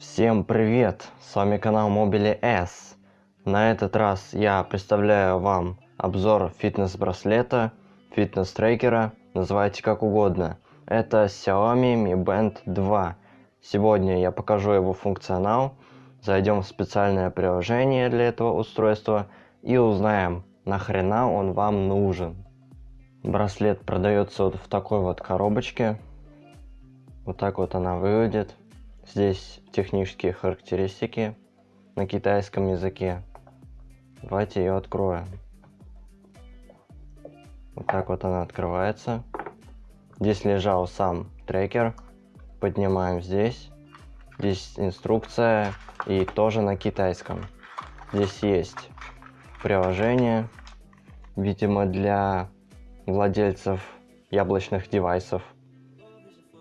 Всем привет! С вами канал Mobile S. На этот раз я представляю вам обзор фитнес-браслета, фитнес-трекера, называйте как угодно. Это Xiaomi Mi Band 2. Сегодня я покажу его функционал, зайдем в специальное приложение для этого устройства и узнаем, нахрена он вам нужен. Браслет продается вот в такой вот коробочке. Вот так вот она выглядит. Здесь технические характеристики на китайском языке. Давайте ее откроем. Вот так вот она открывается. Здесь лежал сам трекер. Поднимаем здесь. Здесь инструкция и тоже на китайском. Здесь есть приложение, видимо для владельцев яблочных девайсов.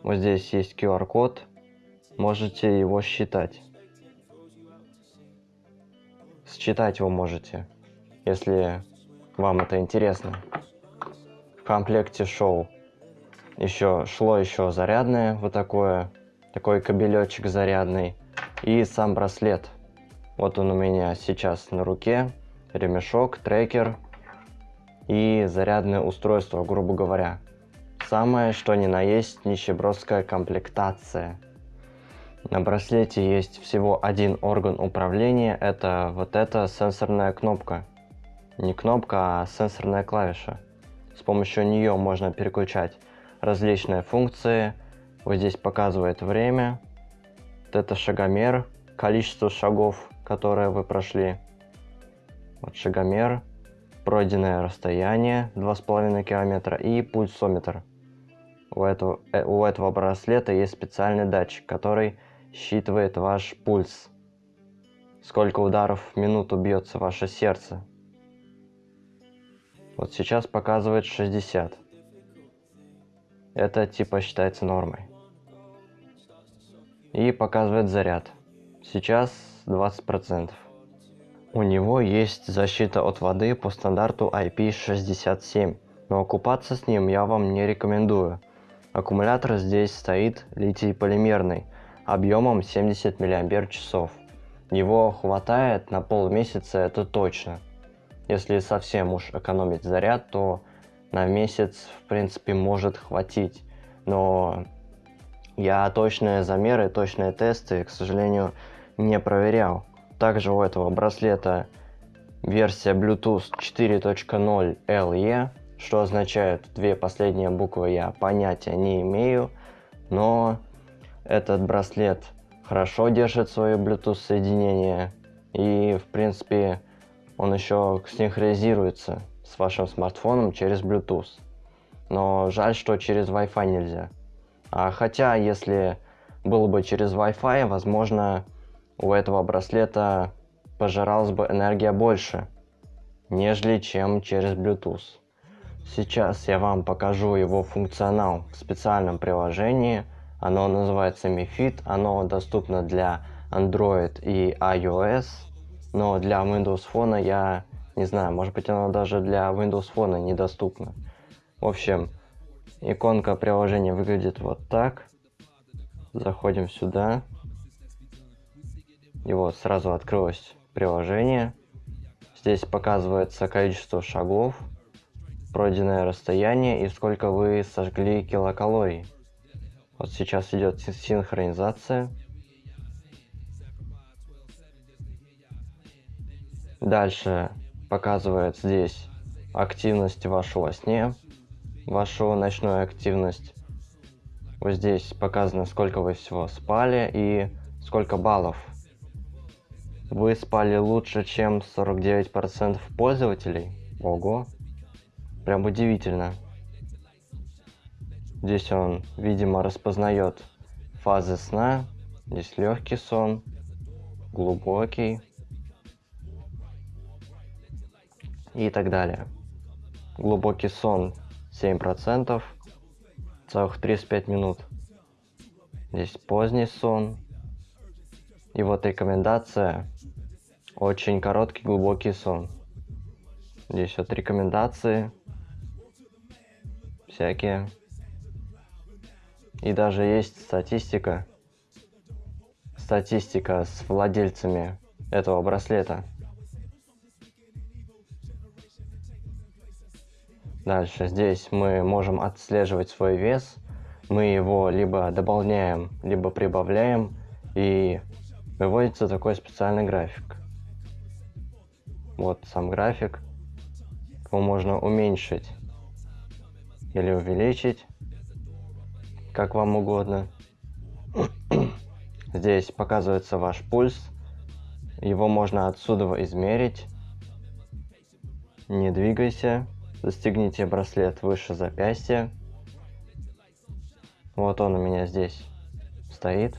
Вот здесь есть QR-код, можете его считать. Считать его можете, если вам это интересно. В комплекте шел еще шло еще зарядное вот такое, такой кабелечек зарядный и сам браслет. Вот он у меня сейчас на руке, ремешок, трекер и зарядное устройство, грубо говоря. Самое что ни на есть нищебродская комплектация. На браслете есть всего один орган управления, это вот эта сенсорная кнопка. Не кнопка, а сенсорная клавиша. С помощью нее можно переключать различные функции. Вот здесь показывает время. Вот это шагомер, количество шагов, которые вы прошли. Вот шагомер, пройденное расстояние 2,5 километра и пульсометр. У этого, э, у этого браслета есть специальный датчик, который считывает ваш пульс. Сколько ударов в минуту бьется ваше сердце. Вот сейчас показывает 60. Это типа считается нормой. И показывает заряд. Сейчас 20%. У него есть защита от воды по стандарту IP67, но окупаться с ним я вам не рекомендую. Аккумулятор здесь стоит литий-полимерный, объемом 70 мАч. Его хватает на полмесяца, это точно. Если совсем уж экономить заряд, то на месяц, в принципе, может хватить. Но я точные замеры, точные тесты, к сожалению, не проверял. Также у этого браслета версия Bluetooth 4.0 LE, что означает две последние буквы я понятия не имею, но этот браслет хорошо держит свое Bluetooth соединение и в принципе он еще синхронизируется с вашим смартфоном через Bluetooth. Но жаль, что через Wi-Fi нельзя. А хотя, если было бы через Wi-Fi, возможно, у этого браслета пожиралась бы энергия больше, нежели чем через Bluetooth. Сейчас я вам покажу его функционал в специальном приложении. Оно называется Mi Fit, оно доступно для Android и iOS, но для Windows Phone я не знаю, может быть оно даже для Windows Phone недоступно. В общем, иконка приложения выглядит вот так. Заходим сюда. И вот сразу открылось приложение. Здесь показывается количество шагов, пройденное расстояние и сколько вы сожгли килокалорий. Вот сейчас идет синхронизация. Дальше показывает здесь активность вашего сне, вашу ночную активность. Вот здесь показано, сколько вы всего спали и сколько баллов вы спали лучше, чем 49% пользователей? Ого. Прям удивительно. Здесь он, видимо, распознает фазы сна. Здесь легкий сон, глубокий и так далее. Глубокий сон 7%, целых 35 минут. Здесь поздний сон, и вот рекомендация. Очень короткий, глубокий сон. Здесь вот рекомендации. Всякие. И даже есть статистика. статистика с владельцами этого браслета. Дальше здесь мы можем отслеживать свой вес. Мы его либо дополняем, либо прибавляем. И выводится такой специальный график. Вот сам график. Его можно уменьшить или увеличить, как вам угодно. Здесь показывается ваш пульс. Его можно отсюда измерить. Не двигайся. Застегните браслет выше запястья. Вот он у меня здесь стоит.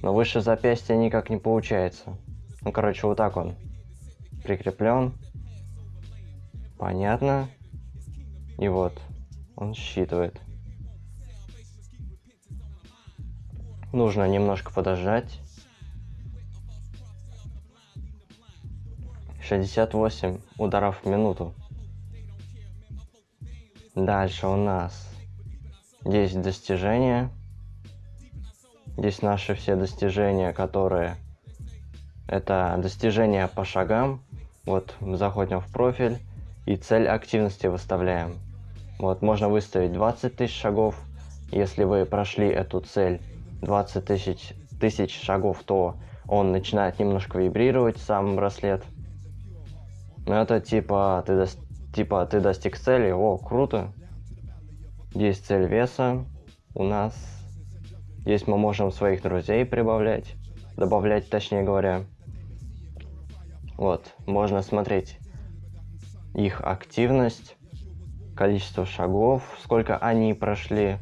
Но выше запястья никак не получается. Ну, короче, вот так он прикреплен. Понятно. И вот, он считывает. Нужно немножко подождать. 68 ударов в минуту. Дальше у нас есть достижения. Здесь наши все достижения, которые... Это достижения по шагам. Вот, заходим в профиль и цель активности выставляем. Вот, можно выставить 20 тысяч шагов. Если вы прошли эту цель 20 тысяч, тысяч шагов, то он начинает немножко вибрировать, сам браслет. Но это типа ты, до, типа ты достиг цели, о, круто. Есть цель веса у нас. Здесь мы можем своих друзей прибавлять, добавлять, точнее говоря. Вот, можно смотреть их активность, количество шагов, сколько они прошли,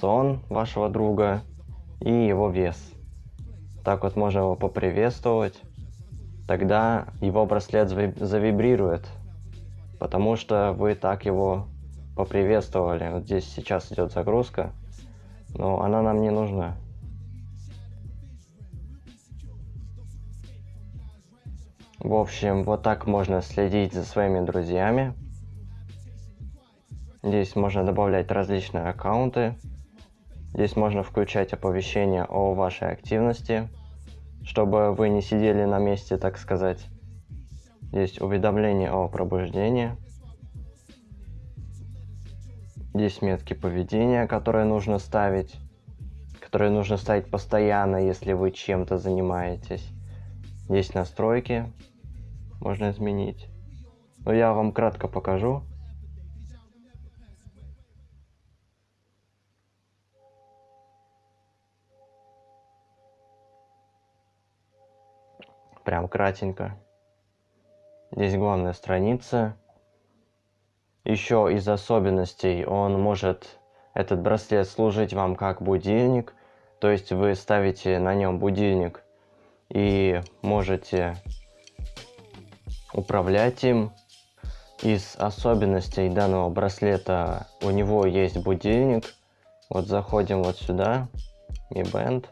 сон вашего друга и его вес. Так вот можно его поприветствовать. Тогда его браслет завибрирует, потому что вы так его поприветствовали. Вот здесь сейчас идет загрузка, но она нам не нужна. В общем, вот так можно следить за своими друзьями. Здесь можно добавлять различные аккаунты. Здесь можно включать оповещения о вашей активности, чтобы вы не сидели на месте, так сказать. Здесь уведомления о пробуждении. Здесь метки поведения, которые нужно ставить. Которые нужно ставить постоянно, если вы чем-то занимаетесь. Здесь настройки. Можно изменить. Но я вам кратко покажу. Прям кратенько. Здесь главная страница. Еще из особенностей он может, этот браслет, служить вам как будильник. То есть вы ставите на нем будильник и можете управлять им. Из особенностей данного браслета у него есть будильник. Вот заходим вот сюда, Mi Band.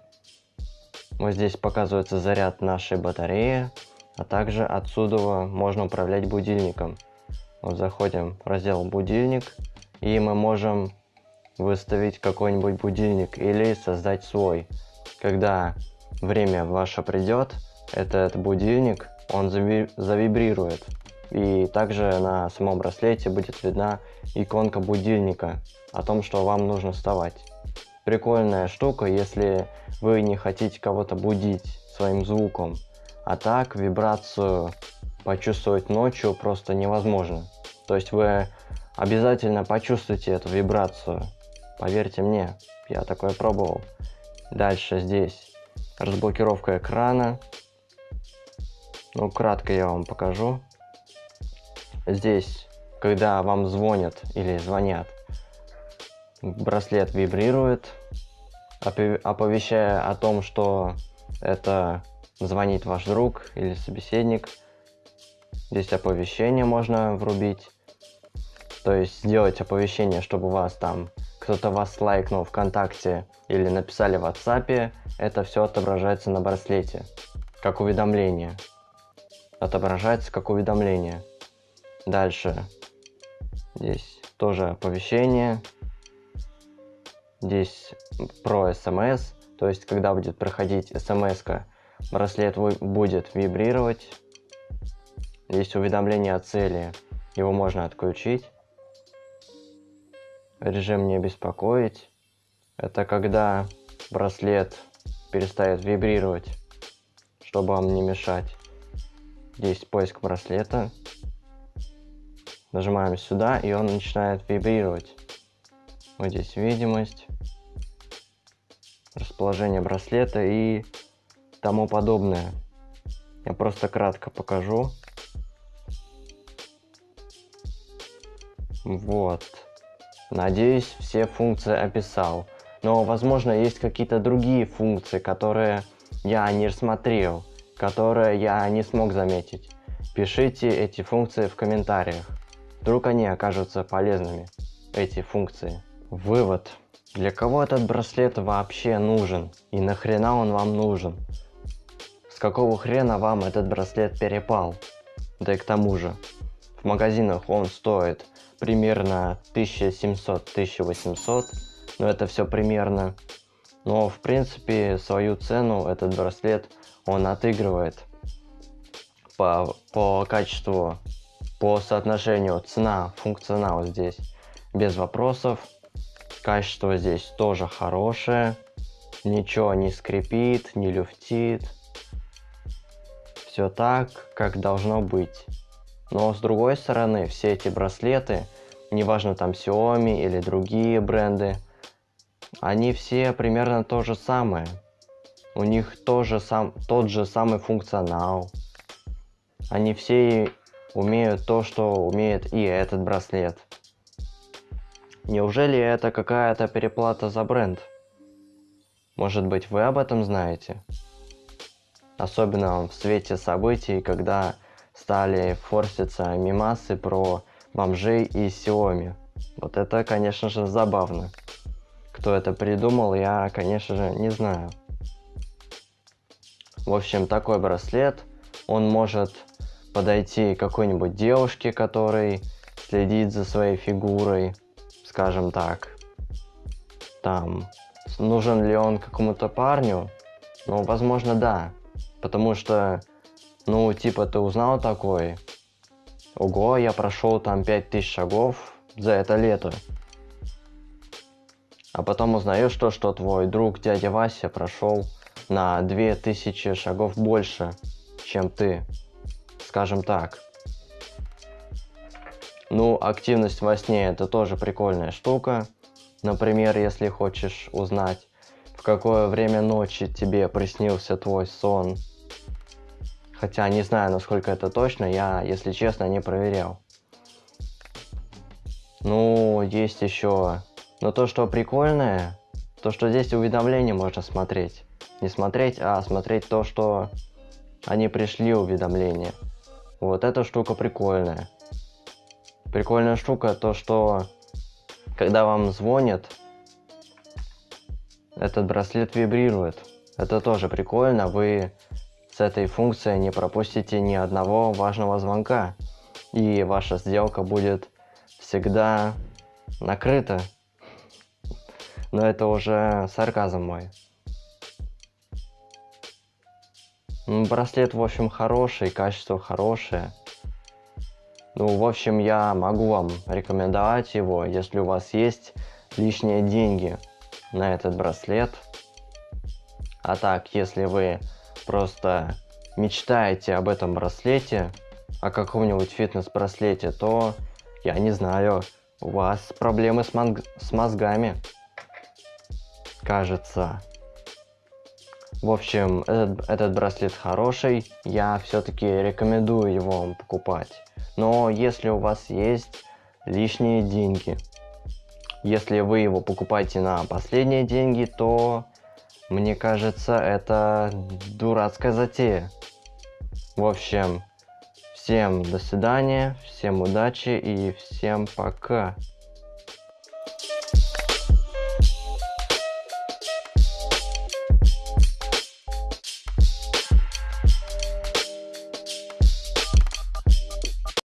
Вот здесь показывается заряд нашей батареи, а также отсюда можно управлять будильником. Вот заходим в раздел будильник, и мы можем выставить какой-нибудь будильник или создать свой. Когда время ваше придет, этот будильник, он завибрирует. И также на самом браслете будет видна иконка будильника о том, что вам нужно вставать прикольная штука, если вы не хотите кого-то будить своим звуком. А так вибрацию почувствовать ночью просто невозможно. То есть вы обязательно почувствуете эту вибрацию. Поверьте мне, я такое пробовал. Дальше здесь разблокировка экрана. Ну, кратко я вам покажу. Здесь, когда вам звонят или звонят, браслет вибрирует, оповещая о том, что это звонит ваш друг или собеседник. Здесь оповещение можно врубить. То есть сделать оповещение, чтобы вас там кто-то вас лайкнул ВКонтакте или написали в WhatsApp, это все отображается на браслете, как уведомление. Отображается как уведомление. Дальше. Здесь тоже оповещение. Здесь про смс, То есть, когда будет проходить смс браслет будет вибрировать. Есть уведомление о цели, его можно отключить. Режим не беспокоить. Это когда браслет перестает вибрировать, чтобы вам не мешать. Здесь поиск браслета. Нажимаем сюда, и он начинает вибрировать. Вот здесь видимость, расположение браслета и тому подобное. Я просто кратко покажу. Вот. Надеюсь, все функции описал. Но, возможно, есть какие-то другие функции, которые я не рассмотрел, которые я не смог заметить. Пишите эти функции в комментариях. Вдруг они окажутся полезными, эти функции. Вывод. Для кого этот браслет вообще нужен? И нахрена он вам нужен? С какого хрена вам этот браслет перепал? Да и к тому же, в магазинах он стоит примерно 1700-1800, но это все примерно. Но в принципе свою цену этот браслет он отыгрывает по, по качеству, по соотношению цена-функционал здесь без вопросов. Качество здесь тоже хорошее, ничего не скрипит, не люфтит. Все так, как должно быть. Но с другой стороны, все эти браслеты, неважно там Xiaomi или другие бренды, они все примерно то же самое. У них тоже сам, тот же самый функционал. Они все умеют то, что умеет и этот браслет. Неужели это какая-то переплата за бренд? Может быть вы об этом знаете? Особенно в свете событий, когда стали форситься мимасы про бомжей и Xiaomi. Вот это, конечно же, забавно. Кто это придумал, я, конечно же, не знаю. В общем, такой браслет, он может подойти какой-нибудь девушке, который следит за своей фигурой, скажем так. Там, нужен ли он какому-то парню? Ну, возможно, да. Потому что ну, типа, ты узнал такой? Ого, я прошел там 5000 шагов за это лето. А потом узнаешь то, что твой друг дядя Вася прошел на 2000 шагов больше, чем ты. Скажем так. Ну, активность во сне это тоже прикольная штука. Например, если хочешь узнать, в какое время ночи тебе приснился твой сон, Хотя не знаю, насколько это точно, я, если честно, не проверял. Ну, есть еще... Но то, что прикольное, то, что здесь уведомления можно смотреть. Не смотреть, а смотреть то, что они пришли уведомления. Вот эта штука прикольная. Прикольная штука то, что когда вам звонят, этот браслет вибрирует. Это тоже прикольно, вы с этой функцией не пропустите ни одного важного звонка, и ваша сделка будет всегда накрыта. Но это уже сарказм мой. Браслет, в общем, хороший, качество хорошее. Ну, в общем, я могу вам рекомендовать его, если у вас есть лишние деньги на этот браслет. А так, если вы просто мечтаете об этом браслете, о каком-нибудь фитнес-браслете, то, я не знаю, у вас проблемы с, с мозгами. Кажется. В общем, этот, этот браслет хороший, я все-таки рекомендую его вам покупать. Но если у вас есть лишние деньги, если вы его покупаете на последние деньги, то мне кажется, это дурацкая затея. В общем, всем до свидания, всем удачи и всем пока.